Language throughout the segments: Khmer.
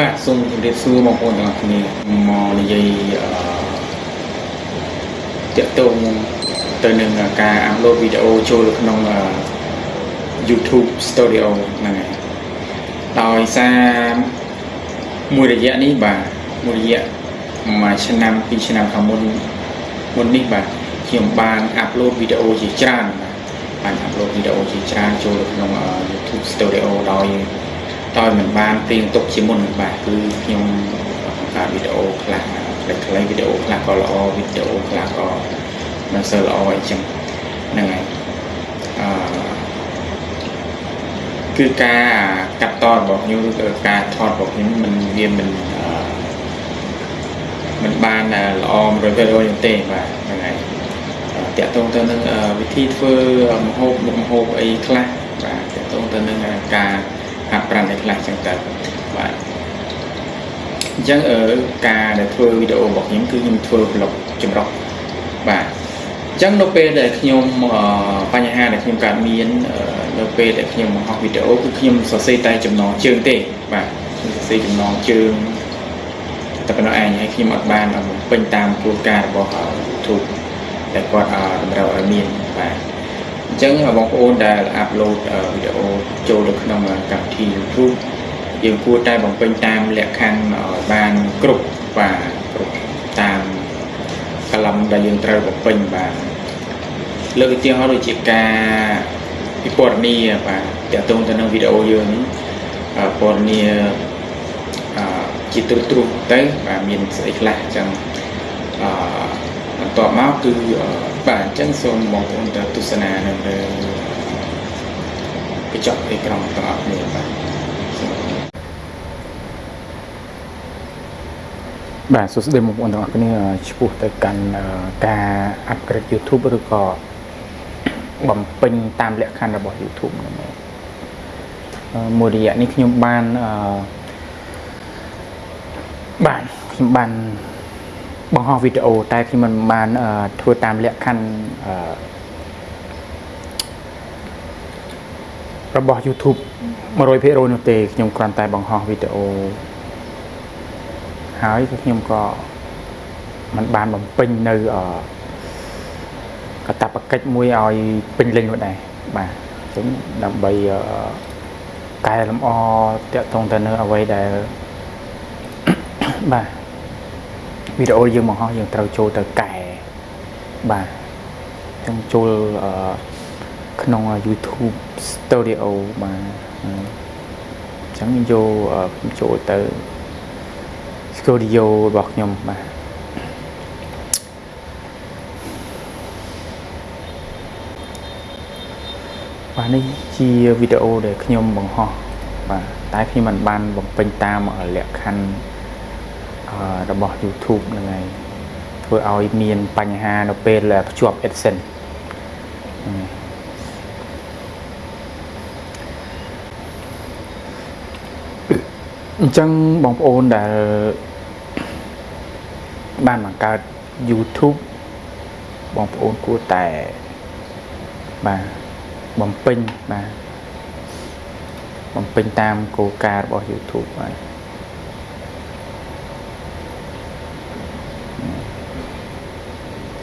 បាទសូមជម្រាបសួរបងប្អូនទាំងអស់គ្នាមកនិយាយអឺតាក់ទងទៅនឹងការអាប់ឡូតវីដេអូចូលក្នុង YouTube Studio ហ្នឹងហើយដោយសារមួយរយៈនេះបាទមួយរយៈមួយឆ្នាំពីរឆ្នាំខាងមុនមុននេះបាទខ្ញុំបានអាប់ឡូតវីដេអូជាច្រើនបាទបានអាប់ឡូតវីដេអូជាច្រើនចូលក្នុង YouTube Studio ដោយ ដោយមិនបានព្រៀងទុកជាមុនបាទគឺខ្ញុំបង្កើតវីដេអូខ្លះខ្លីៗវីដេអូខ្លះក៏ល្អវីដេអូខ្លះក៏មិនសូវល្អអីចឹងហ្នឹងហើយអឺគឺការកាត់តរបស់ខ្ញុំឬក៏ការថតរបស់ខ្ញុំมันវាមិនអឺมันបានល្អ100%ទេបាទហ្នឹងហើយតកតងទៅនឹងវិធីធ្វើម្ហូបមុខម្ហូបអីខ្លះបាទតកតងទៅនឹងការ ហាត់ប្រាណឯខ្លះចឹងទៅបាទអញ្ចឹងអឺការដែលធ្វើវីដេអូរបស់ខ្ញុំគឺខ្ញុំធ្វើ vlog ចម្រុះបាទអញ្ចឹងនៅពេលដែលខ្ញុំបញ្ហាដែលខ្ញុំកើតមាននៅពេលដែលខ្ញុំបង្ហោះវីដេអូគឺខ្ញុំសរសេរតែចំណងជើងទេបាទខ្ញុំសរសេរចំណងជើងតែប៉ុណ្ណោះឯងហើយខ្ញុំអត់បានបំពេញតាមគោលការណ៍របស់ YouTube ដែលគាត់តម្រូវឲ្យមានបាទ អញ្ចឹងបងប្អូនដែលអាប់ឡូតវីដេអូចូលទៅក្នុងកម្មវិធី YouTube យើងគួរតែបំពេញតាមលក្ខខណ្ឌឲ្យបានគ្រប់បាទគ្រប់តាមកលំដែលយើងត្រូវបំពេញបាទលើកឧទាហរណ៍ដូចជាការពិពណ៌នាបាទតកតងទៅនឹងវីដេអូយើងពណ៌នាជាទ្រុសទ្រុសទៅបាទមានស្អីខ្លះអញ្ចឹងអឺ បន្ទាប់មកគឺបាទអញ្ចឹងសូមបងប្អូនទៅទស្សនានៅលើកញ្ចក់អេក្រង់ទាំងអស់គ្នាបាទបាទសួស្តីបងប្អូនទាំងអស់គ្នាឆ្ពោះទៅកាន់ការអាប់ក្រេត YouTube ឬក៏បំពេញតាមលក្ខខណ្ឌរបស់ YouTube ហ្នឹងមួយរយៈនេះខ្ញុំបានអឺបាទខ្ញុំបាន បង្ហោះវីដេអូតែខ្ញុំមិនបានធ្វើតាមលក្ខខណ្ឌរបស់ YouTube 100%នោះទេខ្ញុំគ្រាន់តែបង្ហោះវីដេអូហើយខ្ញុំក៏មិនបានបំពេញនៅកតាបកិច្ចមួយឲ្យពេញលេញនោះដែរបាទអញ្ចឹងដើម្បីកែលម្អតាក់ទងទៅនៅអ្វីដែលបាទ វីដេអូយើងបង្ហោះយើងត្រូវចូលទៅកែបាទចឹងចូលក្នុង YouTube Studio បាទអញ្ចឹងយកចូលទៅ Studio របស់ខ្ញុំបាទបាទនេះជាវីដេអូដែលខ្ញុំបង្ហោះបាទតែខ្ញុំមិនបានបំពេញតាមលក្ខខណ្ឌ របស់ YouTube ហ្នឹងហើយធ្វើឲ្យមានបញ្ហានៅពេលភ្ជាប់ AdSense អញ្ចឹងបងប្អូនដែលបានបង្កើត YouTube បងប្អូនគួរតែបាទបំពេញបាទបំពេញតាមគោលការណ៍របស់ YouTube បាទ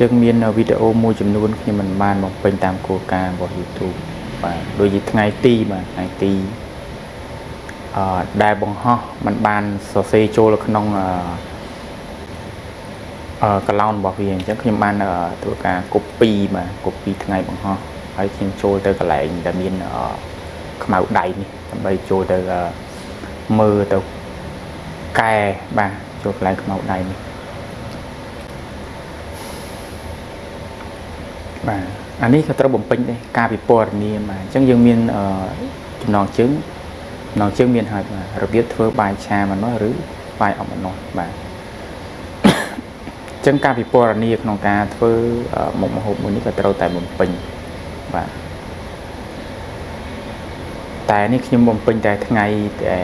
ចឹងមានវីដេអូមួយចំនួនខ្ញុំមិនបានបំពេញតាមគោលការណ៍របស់ YouTube បាទដូចជាថ្ងៃទីបាទថ្ងៃទីអឺដែលបង្ហោះมันបានសរសេរចូលក្នុងអឺអឺកឡោនរបស់វាអញ្ចឹងខ្ញុំបានធ្វើការ copy បាទ copy ថ្ងៃបង្ហោះហើយខ្ញុំចូលទៅកន្លែងដែលមានខ្មៅដៃនេះដើម្បីចូលទៅមើលទៅកែបាទចូលកន្លែងខ្មៅដៃនេះ បាទអានេះក៏ត្រូវបំពេញដែរការពិពណ៌នាបាទអញ្ចឹងយើងមានចំណងជើងចំណងជើងមានហើយបាទរបៀបធ្វើបាយឆាម្នោះឬបាយអប់ម្នោះបាទអញ្ចឹងការពិពណ៌នាក្នុងការធ្វើមុខម្ហូបមួយនេះក៏ត្រូវតែបំពេញបាទតែនេះខ្ញុំបំពេញតែថ្ងៃតែ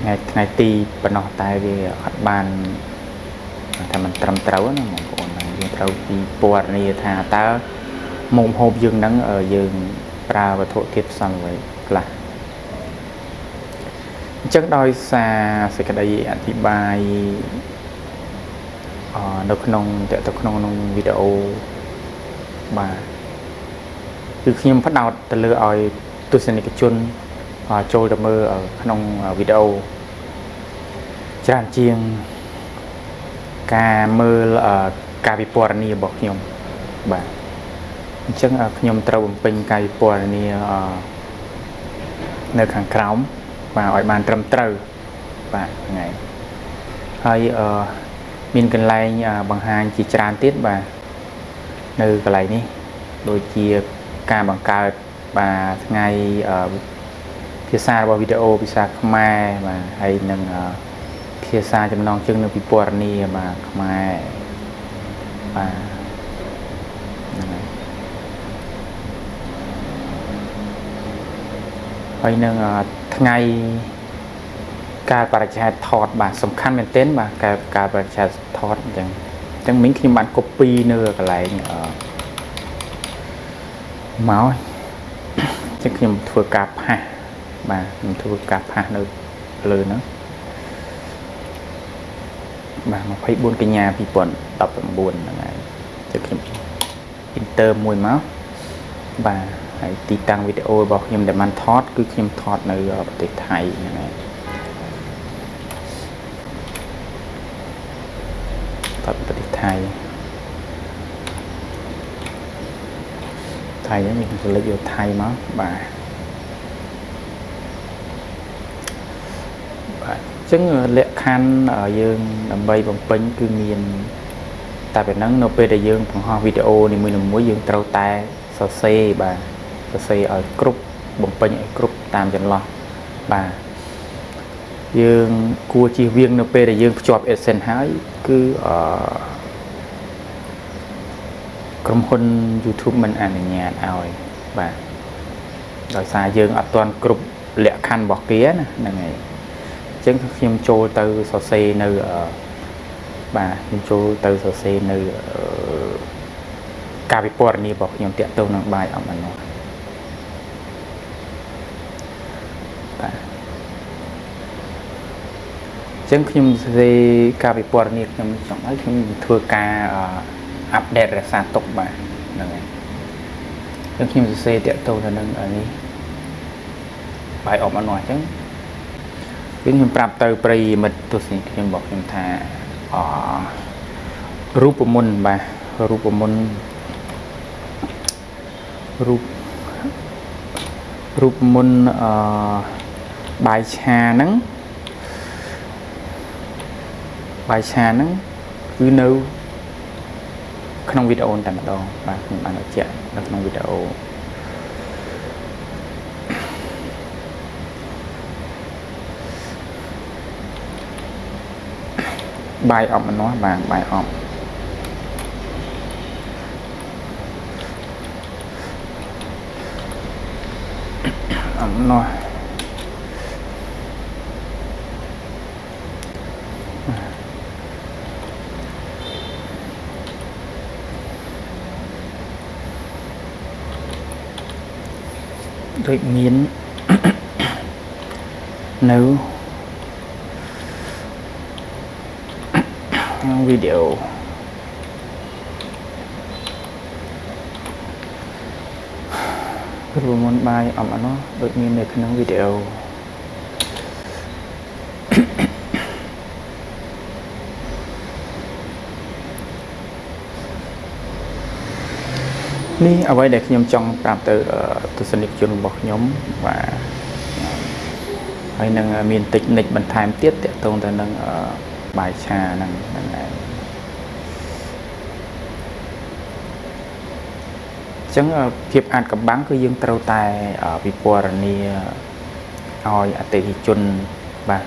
ថ្ងៃថ្ងៃទីប៉ុណ្ណោះតែវាអត់បានថាมันត្រឹមត្រូវណាបងប្អូន យើងត្រូវពីពណ៌នាថាតើមុខម្ហូបយើងហ្នឹងយើងប្រើវត្ថុធាតុផ្សំអ្វីខ្លះអអញ្ចឹងដោយសារសេចក្តីអធិប្បាយអនៅក្នុងតទៅក្នុងក្នុងវីដេអូបាទគឺខ្ញុំផ្ដោតទៅលើឲ្យទស្សនិកជនចូលទៅមើលក្នុងវីដេអូច្រើនជាងការមើល ការវិពណ៌នារបស់ខ្ញុំបាទអញ្ចឹងខ្ញុំត្រូវបំពេញការវិពណ៌នានៅខាងក្រោមបាទឲ្យបានត្រឹមត្រូវបាទថ្ងៃហើយអឺមានកន្លែងបង្ហាញជាច្រើនទៀតបាទនៅកន្លែងនេះដូចជាការបង្កើតបាទថ្ងៃភាសារបស់វីដេអូភាសាខ្មែរបាទហើយនឹងភាសាចំណងជើងនៅពិពណ៌នាបាទខ្មែរ បាទហើយនឹងថ្ងៃការបរិច្ឆេទថតបាទសំខាន់មែនទែនបាទការការបរិច្ឆេទថតអញ្ចឹងអញ្ចឹងមិញខ្ញុំបាន copy នៅកន្លែងអឺមកអញ្ចឹងខ្ញុំធ្វើការផាសបាទខ្ញុំធ្វើការផាសនៅលើហ្នឹង បាទ24កញ្ញា2019ហ្នឹងហើយចុះខ្ញុំ enter មួយមកបាទហើយទីតាំងវីដេអូរបស់ខ្ញុំដែលបានថតគឺខ្ញុំថតនៅប្រទេសថៃហ្នឹងហើយថតប្រទេសថៃថៃហ្នឹងខ្ញុំទៅលេចយកថៃមកបាទបាទអញ្ចឹងលក្ខខណ្ឌយើងដើម្បីបំពេញគឺមានតែប៉ុណ្ណឹងនៅពេលដែលយើងបង្ហោះវីដេអូនីមួយៗយើងត្រូវតែសរសេរបាទសរសេរឲ្យគ្រប់បំពេញឲ្យគ្រប់តាមចន្លោះបាទយើងគួរជៀសវាងនៅពេលដែលយើងភ្ជាប់ AdSense ហើយគឺអឺក្រុមហ៊ុន YouTube មិនអនុញ្ញាតឲ្យបាទដោយសារយើងអត់ទាន់គ្រប់លក្ខខណ្ឌរបស់គេណាហ្នឹងហើយអញ្ចឹងខ្ញុំចូលទៅសរសេរនៅបាទខ្ញុំចូលទៅសរសេរនៅការវិពណ៌នារបស់ខ្ញុំតាក់ទងនឹងបាយអំអនុបាទអញ្ចឹងខ្ញុំសរសេរការវិពណ៌នាខ្ញុំចង់ឲ្យខ្ញុំធ្វើការអាប់ដេតរក្សាទុកបាទហ្នឹងហើយអញ្ចឹងខ្ញុំសរសេរតាក់ទងទៅនឹងនេះបាយអបអនុអញ្ចឹង វិញខ្ញុំប្រាប់ទៅប្រិយមិត្តទស្សនិកខ្ញុំบอกខ្ញុំថាអរូបមន្តបាទរូបមន្តរូបរូបមន្តអបាយឆាហ្នឹងបាយឆាហ្នឹងគឺនៅក្នុងវីដេអូតែម្ដងបាទខ្ញុំបានបញ្ជាក់នៅក្នុងវីដេអូ បាយអប់ម្នាស់បាទបាយអប់អំណោះដូចមាននៅ វីដេអូព្រោះមុនបាយអំអណោះដូចមាននៅក្នុងវីដេអូនេះអ្វីដែលខ្ញុំចង់ប្រាប់ទៅទស្សនិកជនរបស់ខ្ញុំបាទហើយនឹងមានតិចនិចបន្ថែមទៀតតកតងទៅនឹង បាយឆាហ្នឹងហ្នឹងឯងចឹងភាពអាចកំបាំងគឺយើងត្រូវតែវិពណ៌នាឲ្យអតិថិជនបាទ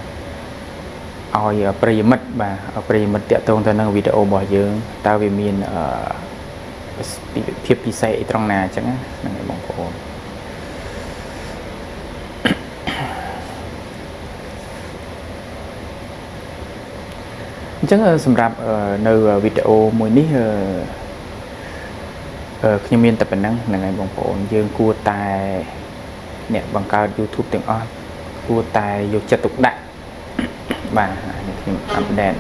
ឲ្យប្រិយមិត្តបាទប្រិយមិត្តតាក់ទងទៅនឹងវីដេអូរបស់យើងតើវាមានភាពពិសេសអីត្រង់ណាអញ្ចឹងហ្នឹងឯងបងប្អូន អញ្ចឹងសម្រាប់នៅវីដេអូមួយនេះខ្ញុំមានតែប៉ុណ្ណឹងហ្នឹងហើយបងប្អូនយើងគួរតែអ្នកបង្កើត YouTube ទាំងអស់គួរតែយកចិត្តទុកដាក់បាទអានេះខ្ញុំអាប់ដេត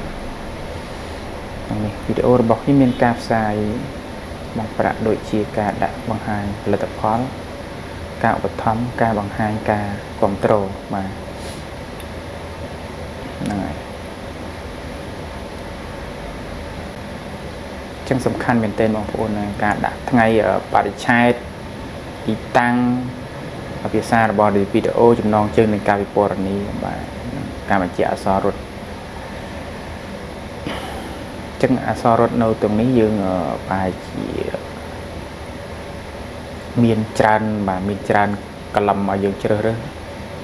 ក្នុងនេះវីដេអូរបស់ខ្ញុំមានការផ្សាយបង់ប្រាក់ដូចជាការដាក់បង្ហាញផលិតផល ការឧបត្ថម្ភការបង្ហាញការគ្រប់គ្រងបាទហ្នឹងហើយ ចឹងសំខាន់មែនទែនបងប្អូនការដាក់ថ្ងៃបរិច្ឆេទទីតាំងភាសារបស់វីដេអូចំណងជើងនឹងការវិពណ៌នីបាទការបញ្ជាអសររត់ចឹងអសររត់នៅទាំងនេះយើងប្រហែលជាមានច្រើនបាទមានច្រើនកលំឲ្យយើងជ្រើសរើស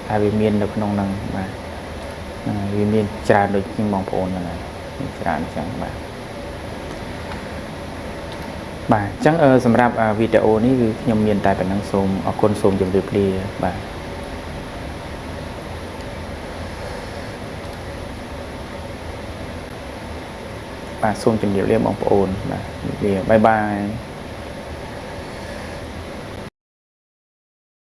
ហើយវាមាននៅក្នុងហ្នឹងបាទវាមានច្រើនដូចជាងបងប្អូនហ្នឹងហើយច្រើនចឹងបាទ បាទអញ្ចឹងអឺសម្រាប់អឺវីដេអូនេះគឺខ្ញុំមានតែប៉ុណ្្នឹងសូមអរគុណសូមជម្រាបលាបាទបាទសូមជម្រាបលាបងប្អូនបាទជម្រាបលាបាយបាយ